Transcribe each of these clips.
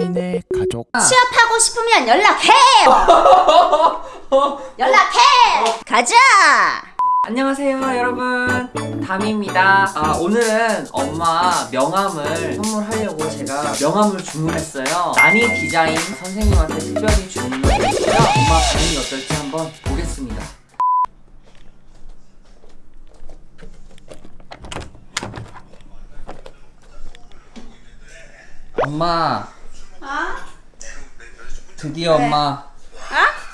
다민의 가족. 취업하고 싶으면 연락해! 연락해! 가자! 안녕하세요 여러분. 담입니다. 아, 오늘은 엄마 명함을 선물하려고 제가 명함을 주문했어요. 나니 디자인 선생님한테 특별히 주문을 했고요. 엄마 반응이 어떨지 한번 보겠습니다. 엄마 드디어 엄마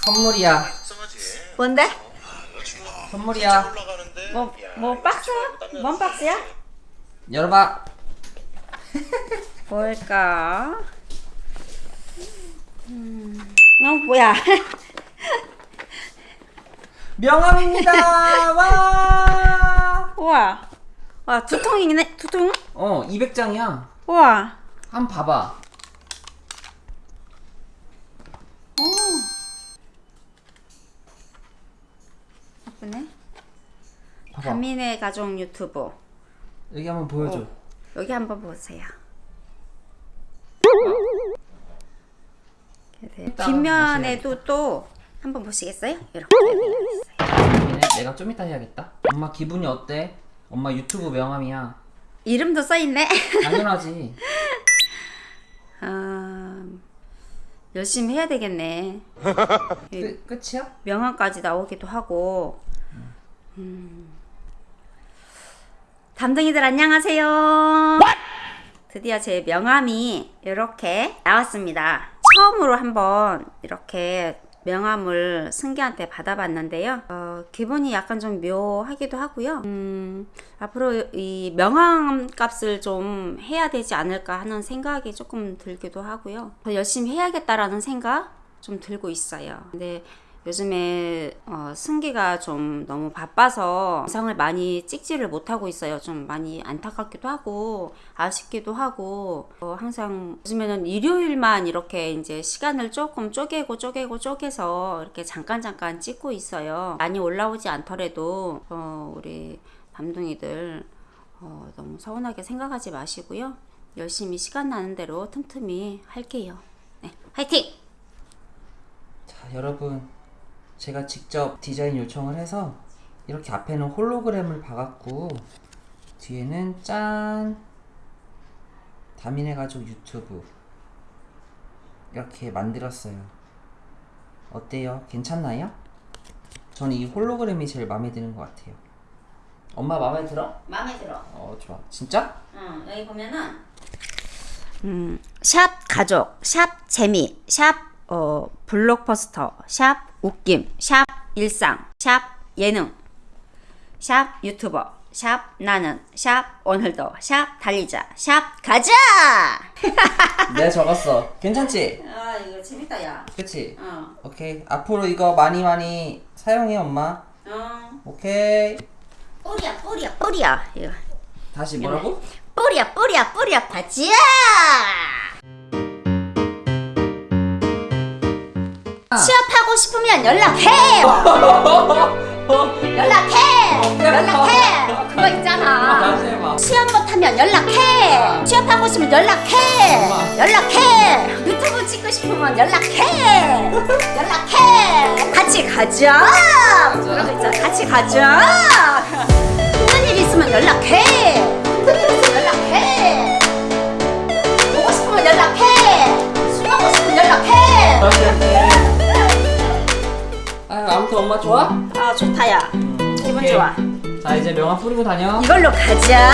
선물이야 뭔데? 선물이야 뭐, 뭐 박스? 뭔 박스야? 열어봐 뭘까? 음, 어, 뭐야? 명함입니다 와 우와. 와, 두 통이네, 두 통? 어, 200장이야. 우와. 한번 봐봐. 오. 예쁘네. 봐봐. 다민의 가족 유튜브. 여기 한번 보여줘. 어. 여기 한번 보세요. 뒷면에도 또 한번 보시겠어요? 이렇게. 내가 좀 이따 해야겠다. 엄마 기분이 어때? 엄마 유튜브 명함이야. 이름도 써있네. 당연하지. 아, 열심히 해야 되겠네. 끝, 끝이야? 명함까지 나오기도 하고. 음. 담둥이들 안녕하세요. 드디어 제 명함이 이렇게 나왔습니다. 처음으로 한번 이렇게 명함을 승기한테 받아봤는데요. 어, 기분이 약간 좀 묘하기도 하고요. 음, 앞으로 이 명함 값을 좀 해야 되지 않을까 하는 생각이 조금 들기도 하고요. 더 열심히 해야겠다라는 생각 좀 들고 있어요. 근데 요즘에 어, 승기가 좀 너무 바빠서 영상을 많이 찍지를 못하고 있어요. 좀 많이 안타깝기도 하고 아쉽기도 하고 어, 항상 요즘에는 일요일만 이렇게 이제 시간을 조금 쪼개고 쪼개고 쪼개서 이렇게 잠깐 잠깐 찍고 있어요. 많이 올라오지 않더라도 어, 우리 밤둥이들 어, 너무 서운하게 생각하지 마시고요. 열심히 시간 나는 대로 틈틈이 할게요. 네, 화이팅! 자, 여러분. 제가 직접 디자인 요청을 해서 이렇게 앞에는 홀로그램을 박았고 뒤에는 짠 다민의 가족 유튜브 이렇게 만들었어요. 어때요? 괜찮나요? 저는 이 홀로그램이 제일 마음에 드는 것 같아요. 엄마 마음에 들어? 마음에 들어. 어 좋아. 진짜? 응, 여기 보면은 음, 샵 가족, 샵 재미, 샵 어, 블록버스터, 샵 웃김, 샵 일상, 샵 예능, 샵 유튜버, 샵 나는, 샵 오늘도, 샵 달리자, 샵 가자! 내가 적었어. 괜찮지? 아 이거 재밌다 야. 그치? 어, 오케이. 앞으로 이거 많이 많이 사용해 엄마. 어. 오케이. 뿌리야 뿌리야 뿌리야 이거. 다시 뭐라고? 뿌리야 뿌리야 뿌리야 가자! 취업 하고 싶으면 연락해! 연락해! 연락해! 그거 있잖아. 취업 못하면 연락해! 취업하고 싶으면 연락해! 연락해! 유튜브 찍고 싶으면 연락해! 연락해! 같이 가자! 그런 거 있잖아. 같이 가자! 힘든 일 있으면 연락해! 엄마 좋아? 아 좋다 야 기분 오케이. 좋아 자 이제 명함 뿌리고 다녀. 이걸로 가자